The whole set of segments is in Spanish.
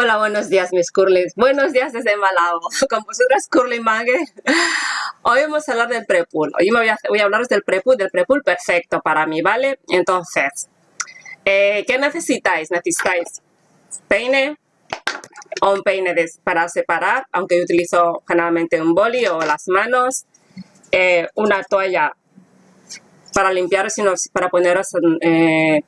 Hola, buenos días mis curlys. Buenos días desde Malabo. Con vosotras Curly Mangue. Hoy vamos a hablar del prepool. Hoy me voy a, voy hablaros del prepool, del prepool perfecto para mí, ¿vale? Entonces, eh, ¿qué necesitáis? Necesitáis peine o un peine para separar, aunque yo utilizo generalmente un boli o las manos, eh, una toalla para limpiar, sino para poneros eh,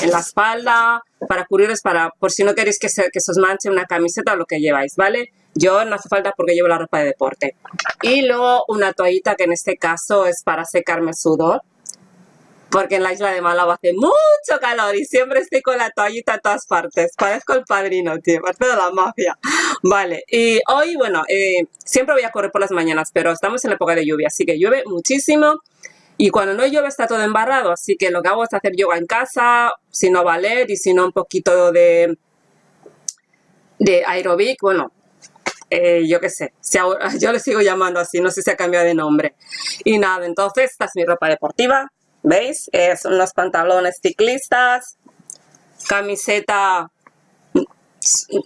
en, la espalda, para cubrirles, para, por si no queréis que se, que os manche una camiseta o lo que lleváis, ¿vale? Yo no hace falta porque llevo la ropa de deporte. Y luego una toallita que en este caso es para secarme el sudor, porque en la isla de Málaga hace mucho calor y siempre estoy con la toallita en todas partes. Parezco el padrino, tío, parte de la mafia. Vale, y hoy, bueno, eh, siempre voy a correr por las mañanas, pero estamos en la época de lluvia, así que llueve muchísimo. Y cuando no llueve está todo embarrado, así que lo que hago es hacer yoga en casa, si no ballet y si no un poquito de, de aerobic, bueno, eh, yo qué sé, yo le sigo llamando así, no sé si ha cambiado de nombre. Y nada, entonces esta es mi ropa deportiva, ¿veis? son unos pantalones ciclistas, camiseta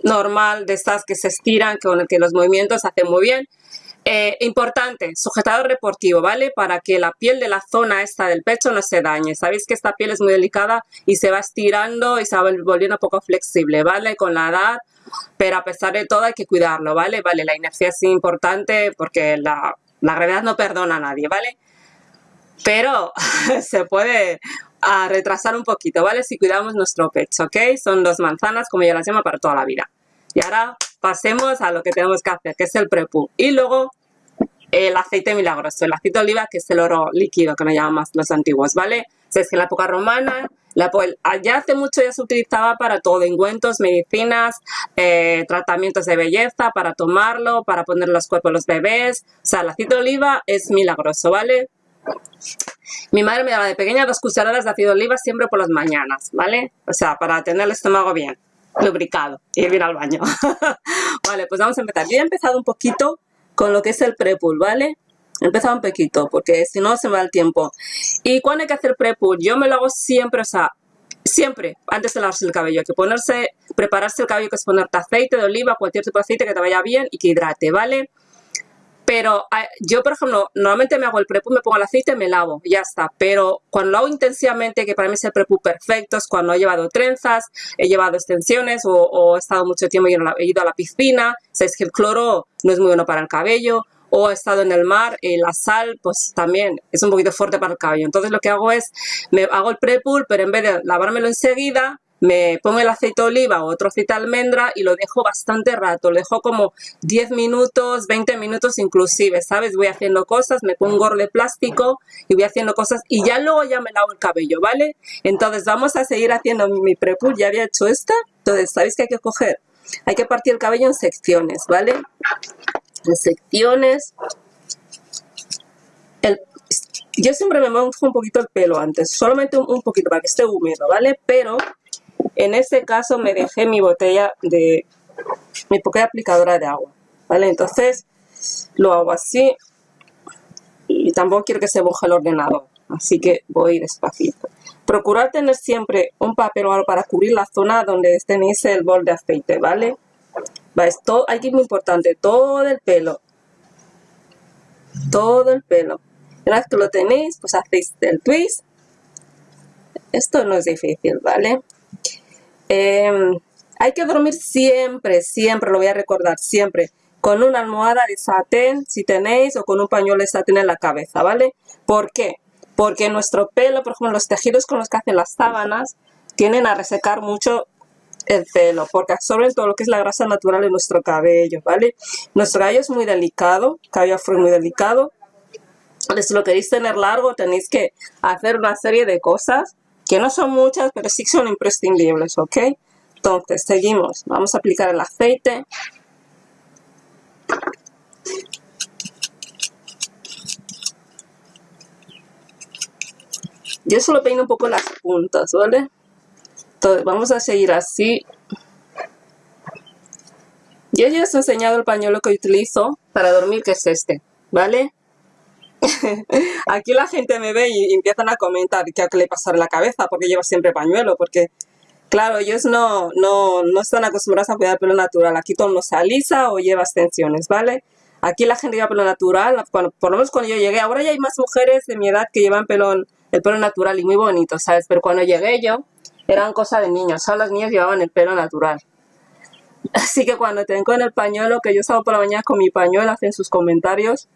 normal de estas que se estiran, con que los movimientos hacen muy bien. Eh, importante, sujetador deportivo, ¿vale? Para que la piel de la zona esta del pecho no se dañe. Sabéis que esta piel es muy delicada y se va estirando y se va volviendo un poco flexible, ¿vale? Con la edad, pero a pesar de todo hay que cuidarlo, ¿vale? Vale, la inercia es importante porque la, la gravedad no perdona a nadie, ¿vale? Pero se puede ah, retrasar un poquito, ¿vale? Si cuidamos nuestro pecho, ¿ok? Son dos manzanas, como yo las llamo, para toda la vida. Y ahora pasemos a lo que tenemos que hacer, que es el prepú. Y luego el aceite milagroso, el aceite de oliva, que es el oro líquido, que me llaman más los antiguos, ¿vale? O sea, es que en la época romana, la, allá hace mucho ya se utilizaba para todo, ungüentos, medicinas, eh, tratamientos de belleza, para tomarlo, para poner los cuerpos a los bebés. O sea, el aceite de oliva es milagroso, ¿vale? Mi madre me daba de pequeña dos cucharadas de aceite de oliva siempre por las mañanas, ¿vale? O sea, para tener el estómago bien lubricado y ir al baño. vale, pues vamos a empezar. Yo he empezado un poquito con lo que es el prepool, ¿vale? He empezado un poquito, porque si no se me va el tiempo. ¿Y cuándo hay que hacer prepool? Yo me lo hago siempre, o sea, siempre, antes de lavarse el cabello. Hay que ponerse, prepararse el cabello, que es ponerte aceite de oliva, cualquier tipo de aceite que te vaya bien y que hidrate, ¿vale? Pero yo, por ejemplo, normalmente me hago el prepu, me pongo el aceite, me lavo, ya está. Pero cuando lo hago intensivamente, que para mí es el prepu perfecto, es cuando he llevado trenzas, he llevado extensiones o, he estado mucho tiempo y he ido a la piscina. Sabes que el cloro no es muy bueno para el cabello. O he estado en el mar y la sal, pues también es un poquito fuerte para el cabello. Entonces lo que hago es, me hago el prepool, pero en vez de lavármelo enseguida, me pongo el aceite de oliva o otro aceite de almendra y lo dejo bastante rato, lo dejo como 10 minutos, 20 minutos inclusive, ¿sabes? Voy haciendo cosas, me pongo un gorro de plástico y voy haciendo cosas y ya luego ya me lavo el cabello, ¿vale? Entonces vamos a seguir haciendo mi prepool, ya había hecho esta, entonces ¿sabéis qué hay que coger? Hay que partir el cabello en secciones, ¿vale? En secciones. yo siempre me mojo un poquito el pelo antes, solamente un, un poquito para que esté húmedo, ¿vale? Pero en este caso me dejé mi botella de, mi poca aplicadora de agua, ¿vale? Entonces lo hago así y tampoco quiero que se moje el ordenador, así que voy despacito. Procurar tener siempre un papel o algo para cubrir la zona donde tenéis el bol de aceite, ¿vale? Va, esto, aquí es muy importante, todo el pelo, todo el pelo. Una vez que lo tenéis, pues hacéis el twist. Esto no es difícil, ¿vale? Em, hay que dormir siempre, siempre, lo voy a recordar, siempre, con una almohada de satén, si tenéis, o con un pañuelo de satén en la cabeza, ¿vale? ¿Por qué? Porque nuestro pelo, por ejemplo, los tejidos con los que hacen las sábanas, tienen a resecar mucho el pelo, porque absorben todo lo que es la grasa natural de nuestro cabello, ¿vale? Nuestro cabello es muy delicado, cabello afro muy delicado. Si lo queréis tener largo, tenéis que hacer una serie de cosas que no son muchas, pero sí son imprescindibles, ¿ok? Entonces, seguimos. Vamos a aplicar el aceite. Yo solo peino un poco las puntas, ¿vale? Entonces, vamos a seguir así. Yo ya os he enseñado el pañuelo que utilizo para dormir, que es este, ¿vale? Aquí la gente me ve y empiezan a comentar qué le pasa en la cabeza porque lleva siempre pañuelo, porque Claro, ellos no, no, no están acostumbrados a cuidar el pelo natural. Aquí todo no se alisa o lleva extensiones, ¿vale? Aquí la gente lleva pelo natural, por lo menos cuando yo llegué. Ahora ya hay más mujeres de mi edad que llevan pelo, el pelo natural y muy bonito, ¿sabes? Pero cuando llegué yo, eran cosas de niños. Solo los niños llevaban el pelo natural. Así que cuando tengo con el pañuelo, que yo salgo por la mañana con mi pañuelo, hacen sus comentarios,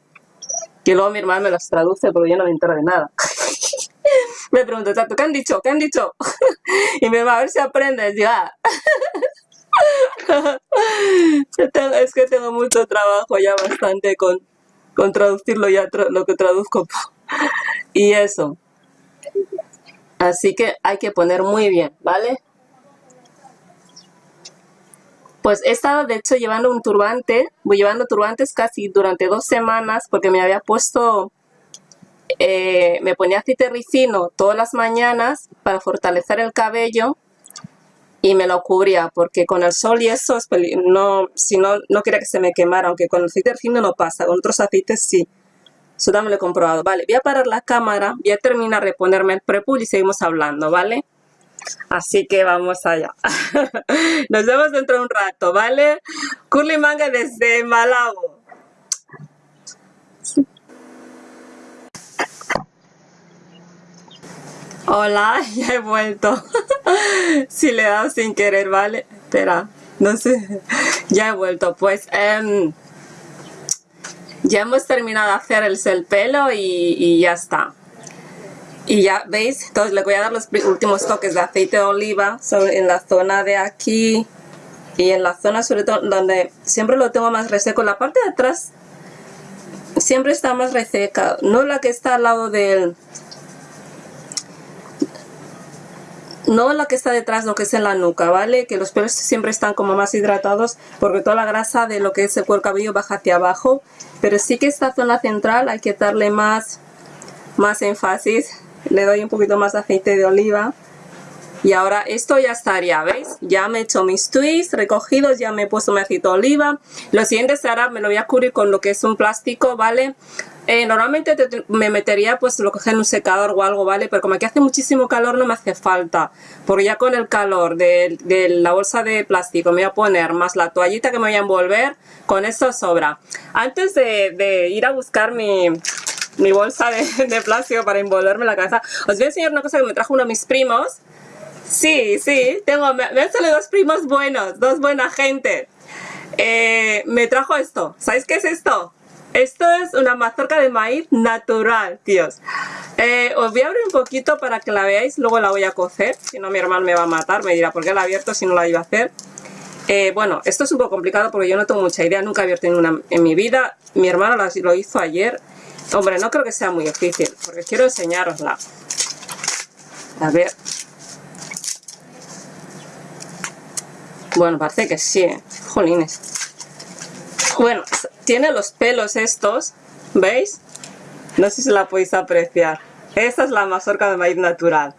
que luego mi hermana me los traduce porque yo no me entero de nada. me pregunto, ¿qué han dicho? ¿Qué han dicho? y me va a ver si aprendes. Ya. es que tengo mucho trabajo ya bastante con, con traducirlo ya lo que traduzco. y eso. Así que hay que poner muy bien, ¿vale? Pues he estado de hecho llevando un turbante, voy llevando turbantes casi durante dos semanas porque me había puesto, eh, me ponía aceite ricino todas las mañanas para fortalecer el cabello y me lo cubría porque con el sol y eso, no, si no, no quería que se me quemara, aunque con el aceite ricino no pasa, con otros aceites sí. Eso también lo he comprobado. Vale, voy a parar la cámara, voy a terminar de ponerme el prepull y seguimos hablando, ¿vale? Así que vamos allá. Nos vemos dentro de un rato, ¿vale? Curly Manga desde Malabo. Hola, ya he vuelto. si le he dado sin querer, ¿vale? Espera, no sé. Ya he vuelto. Pues em, ya hemos terminado de hacer el, pelo y ya está. Y ya veis, entonces le voy a dar los últimos toques de aceite de oliva en la zona de aquí y en la zona sobre todo donde siempre lo tengo más reseco. La parte de atrás siempre está más reseca, no la que está al lado del... No la que está detrás, lo que es en la nuca, ¿vale? Que los pelos siempre están como más hidratados porque toda la grasa de lo que es el cuero cabello baja hacia abajo. Pero sí que esta zona central hay que darle más, más énfasis le doy un poquito más de aceite de oliva y ahora esto ya estaría, ¿veis? Ya me he hecho mis twists recogidos, ya me he puesto mi aceite de oliva. Lo siguiente será, me lo voy a cubrir con lo que es un plástico, ¿vale? Eh, normalmente me metería pues lo que es en un secador o algo, ¿vale? Pero como aquí hace muchísimo calor no me hace falta. Porque ya con el calor de, la bolsa de plástico me voy a poner más la toallita que me voy a envolver, con eso sobra. Antes de ir a buscar mi, mi bolsa de, plástico para envolverme la cabeza. Os voy a enseñar una cosa que me trajo uno de mis primos. Sí, sí, tengo, me, han salido dos primos buenos, dos buena gente. Eh, me trajo esto. ¿Sabéis qué es esto? Esto es una mazorca de maíz natural, tíos. Eh, os voy a abrir un poquito para que la veáis, luego la voy a cocer. Si no, mi hermano me va a matar, me dirá, ¿por qué la he abierto si no la iba a hacer? Eh, bueno, esto es un poco complicado porque yo no tengo mucha idea, nunca he abierto ninguna en mi vida. Mi hermano lo hizo ayer Hombre, no creo que sea muy difícil, porque quiero enseñarosla. A ver. Bueno, parece que sí, ¿eh? Jolines. Bueno, tiene los pelos estos, ¿veis? No sé si la podéis apreciar. Esta es la mazorca de maíz natural.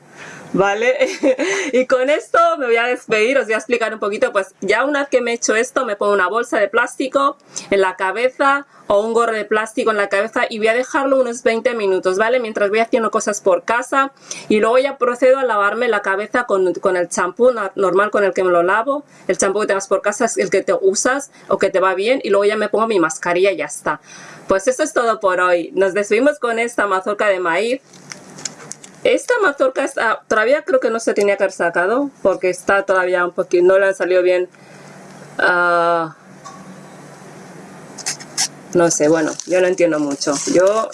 ¿Vale? y con esto me voy a despedir, os voy a explicar un poquito, pues ya una vez que me he hecho esto, me pongo una bolsa de plástico en la cabeza o un gorro de plástico en la cabeza y voy a dejarlo unos 20 minutos, ¿vale? Mientras voy haciendo cosas por casa y luego ya procedo a lavarme la cabeza con, el champú normal con el que me lo lavo, el champú que tengas por casa es el que te usas o que te va bien y luego ya me pongo mi mascarilla y ya está. Pues eso es todo por hoy. Nos despedimos con esta mazorca de maíz esta mazorca está, todavía creo que no se tenía que haber sacado porque está todavía un poquito, no le ha salido bien. Ah, no sé, bueno, yo no entiendo mucho. Yo,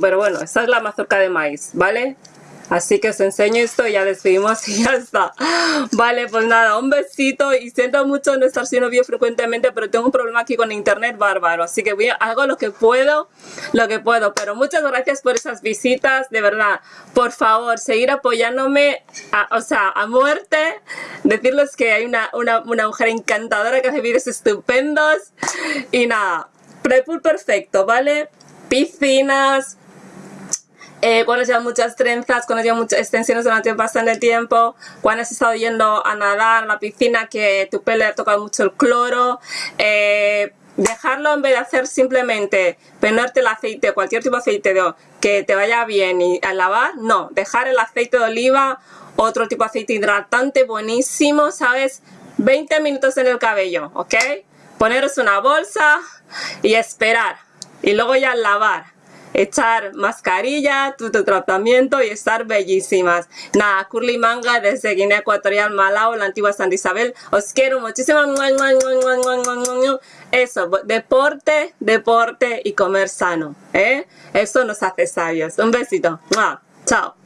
Pero bueno, esta es la mazorca de maíz, ¿vale? Así que os enseño esto y ya despedimos y ya está. Vale, pues nada, un besito y siento mucho no estar siendo vídeo frecuentemente, pero tengo un problema aquí con internet bárbaro. Así que voy a, hago lo que puedo, lo que puedo. Pero muchas gracias por esas visitas, de verdad. Por favor, seguir apoyándome, o sea, a muerte. Decirles que hay una, una, una mujer encantadora que hace vídeos estupendos. Y nada, prepull perfecto, ¿vale? Piscinas, eh, cuando llevas muchas trenzas, cuando llevas muchas extensiones durante bastante tiempo, cuando has estado yendo a nadar a la piscina que tu pelo ha tocado mucho el cloro, eh, dejarlo en vez de hacer simplemente ponerte el aceite, cualquier tipo de aceite de, que te vaya bien y a lavar, no, dejar el aceite de oliva otro tipo de aceite hidratante buenísimo, ¿sabes? 20 minutos en el cabello, ¿ok? Poneros una bolsa y esperar. Y luego ya lavar echar mascarilla, tu, tratamiento y estar bellísimas. Nada, Curly Manga desde Guinea Ecuatorial, Malao, la antigua Santa Isabel. Os quiero muchísimo. Eso, deporte, deporte y comer sano. ¿eh? Eso nos hace sabios. Un besito. Chao.